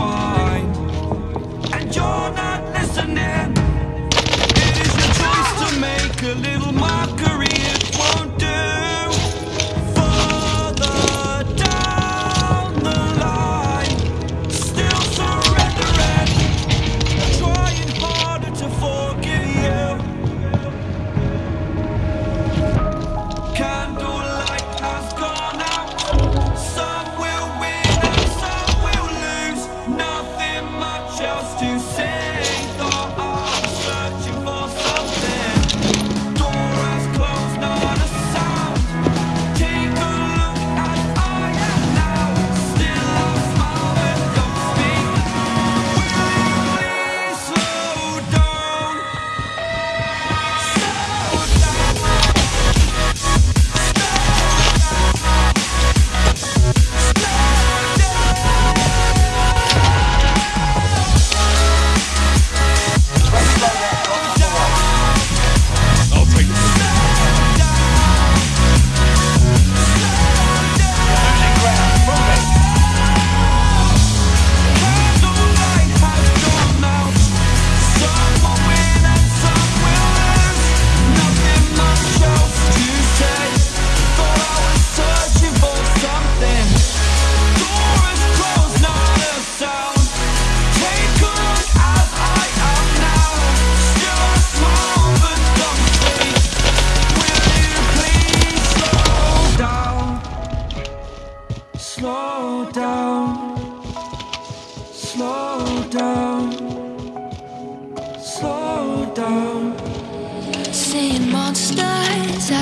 find And you're not listening. It is your choice to make a little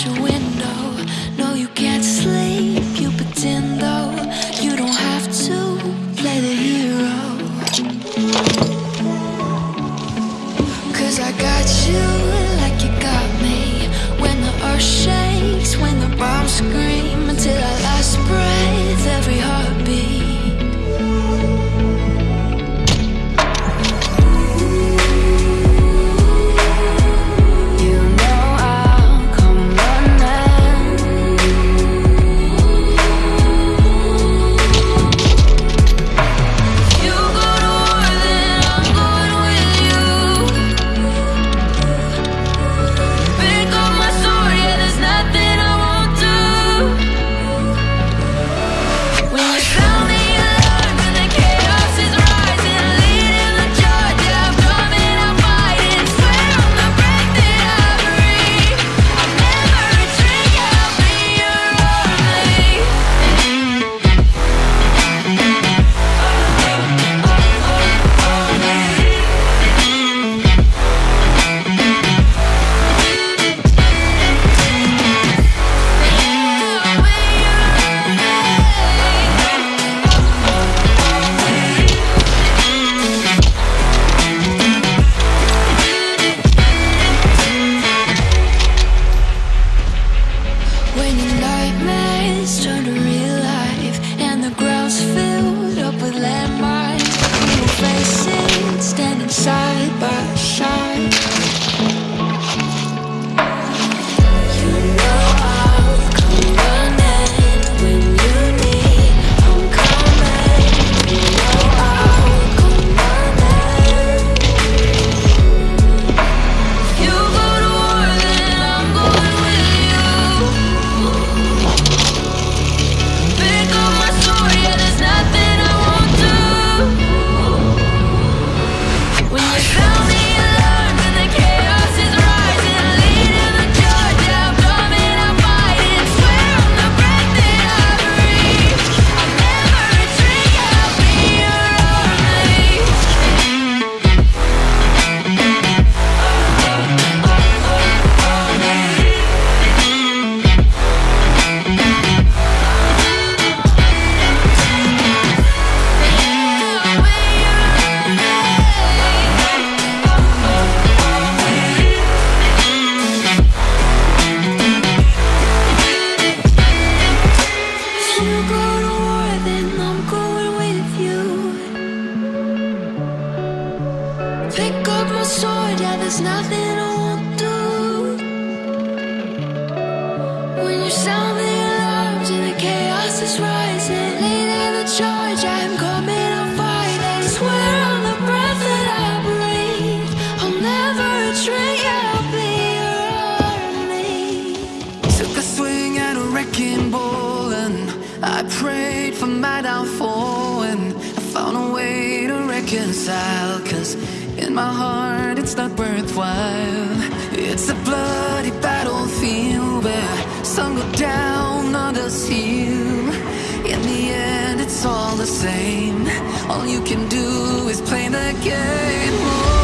out your window. exile Cause in my heart it's not worthwhile. It's a bloody battlefield Where some go down, others heal. In the end it's all the same. All you can do is play the game.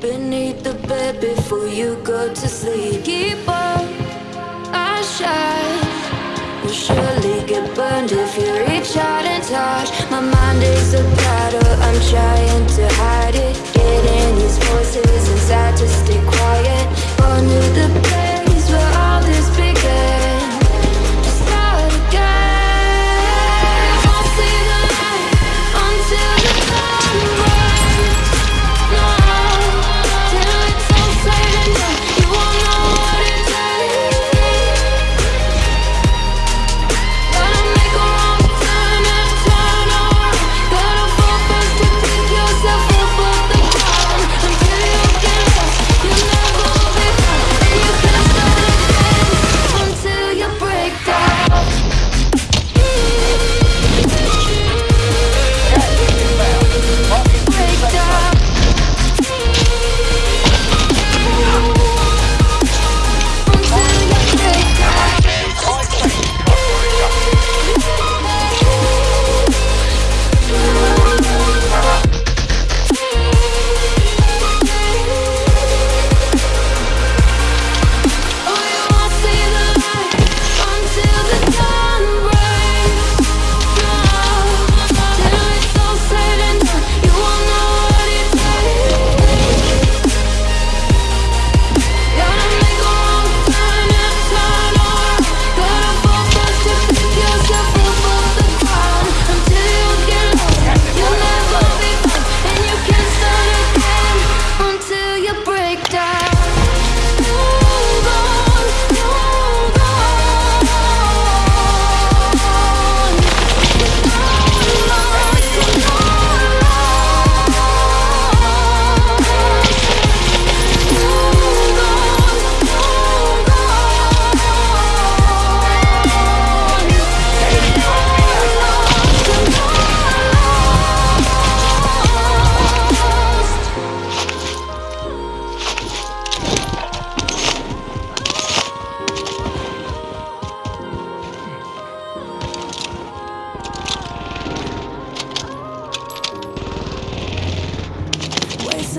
beneath the bed before you go to sleep. Keep up, I shine. You'll surely get burned if you reach out and touch. My mind is a battle, I'm trying to hide it. Getting these voices inside to stay quiet. Under the bed.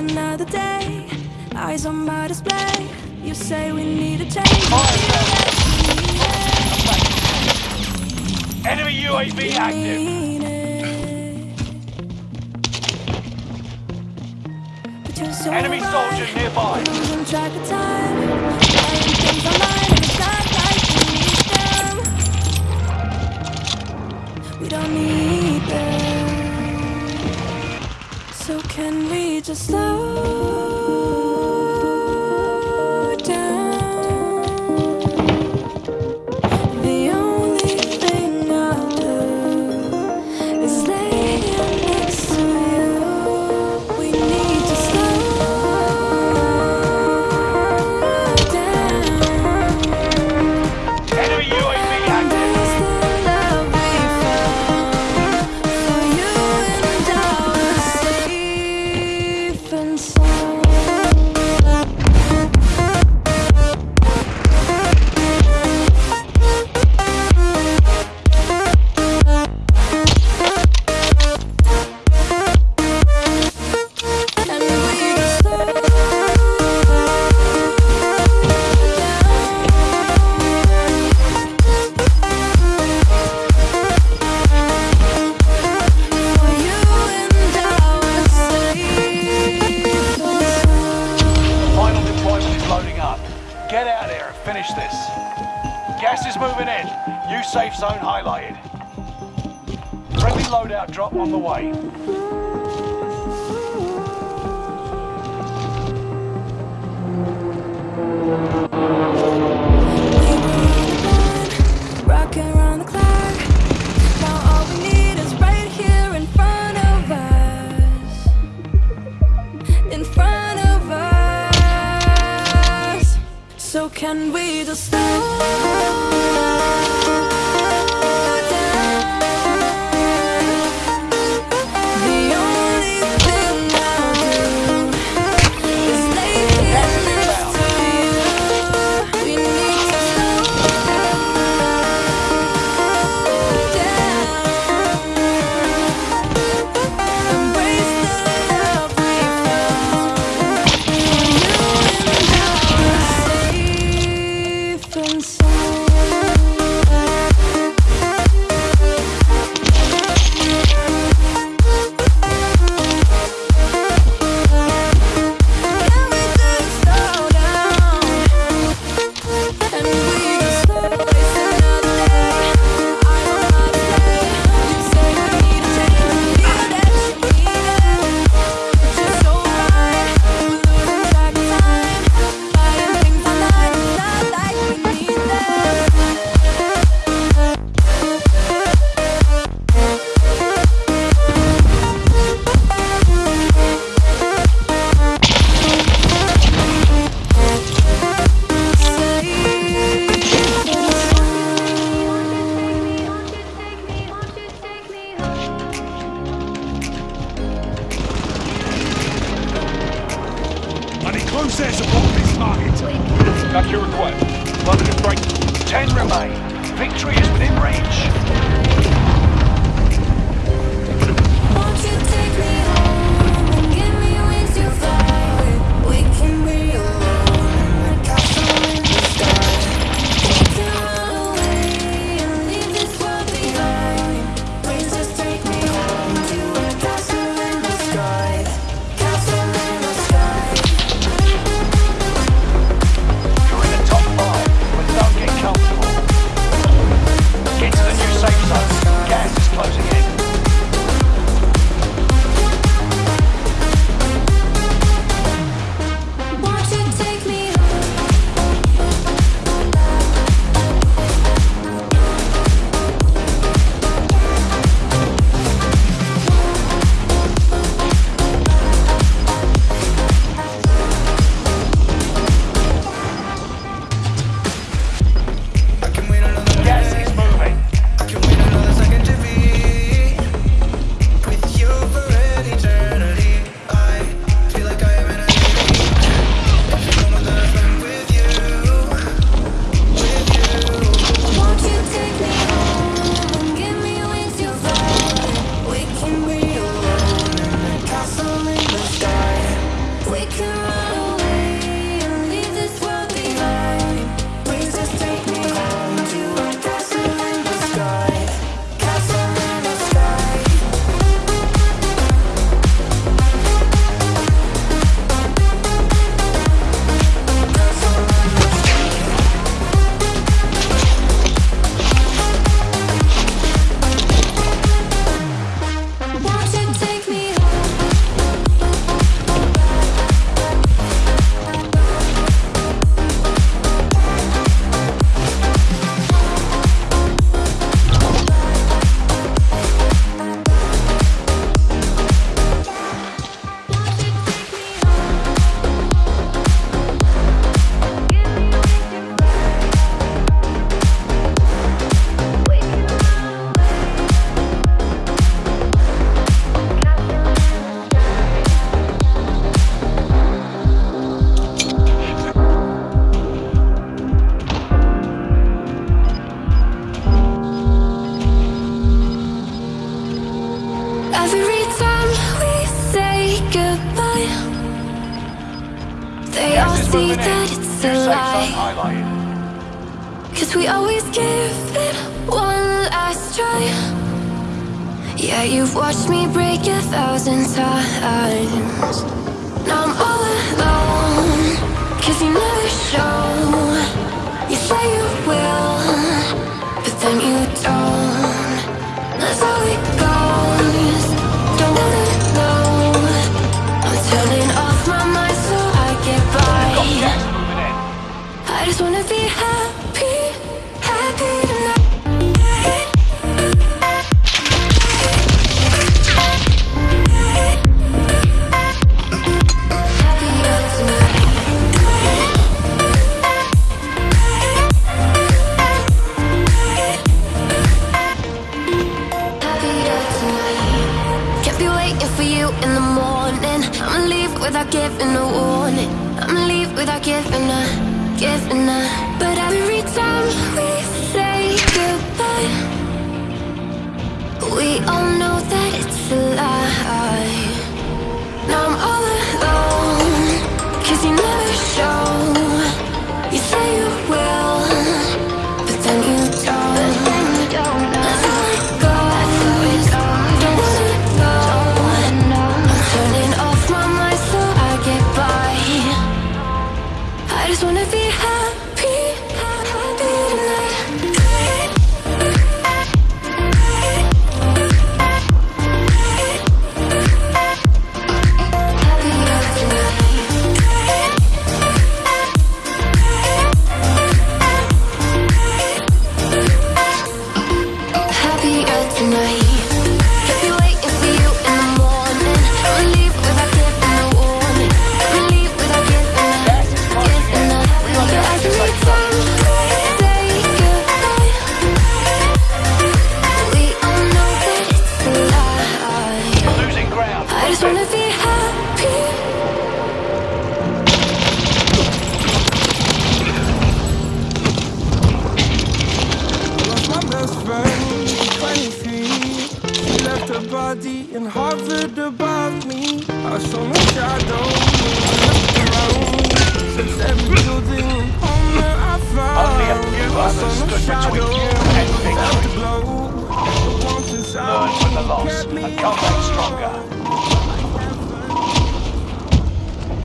another day. Eyes on my display. You say we need a change. Enemy UAV active. Enemy soldier nearby. We don't need them. So can we? slow this. Gas is moving in. New safe zone highlighted. Friendly loadout drop on the way. Thank you. So can we just stay?